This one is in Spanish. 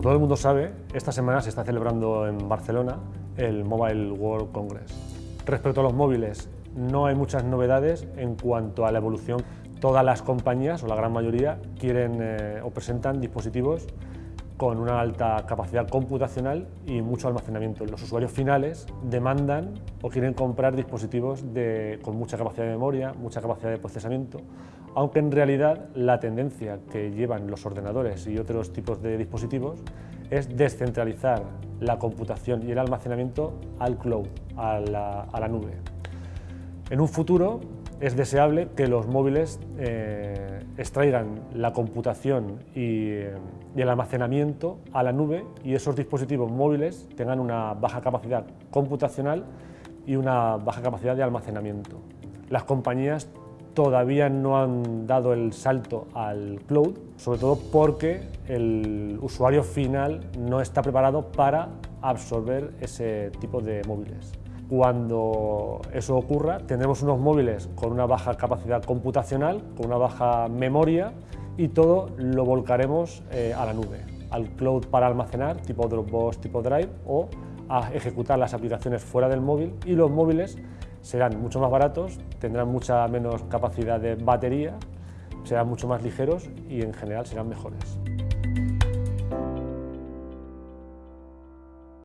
todo el mundo sabe, esta semana se está celebrando en Barcelona el Mobile World Congress. Respecto a los móviles, no hay muchas novedades en cuanto a la evolución. Todas las compañías, o la gran mayoría, quieren eh, o presentan dispositivos con una alta capacidad computacional y mucho almacenamiento. Los usuarios finales demandan o quieren comprar dispositivos con mucha capacidad de memoria, mucha capacidad de procesamiento, aunque en realidad la tendencia que llevan los ordenadores y otros tipos de dispositivos es descentralizar la computación y el almacenamiento al cloud, a la, nube. En un futuro es deseable que los móviles eh, extraigan la computación y, y, el almacenamiento a la nube y esos dispositivos móviles tengan una baja capacidad computacional y una baja capacidad de almacenamiento. Las compañías todavía no han dado el salto al cloud, sobre todo porque el usuario final no está preparado para absorber ese tipo de móviles. Cuando eso ocurra, tendremos unos móviles con una baja capacidad computacional, con una baja memoria y todo lo volcaremos eh, a la nube, al cloud para almacenar, tipo Dropbox, tipo Drive, o a ejecutar las aplicaciones fuera del móvil y los móviles serán mucho más baratos, tendrán mucha menos capacidad de batería, serán mucho más ligeros y en general serán mejores.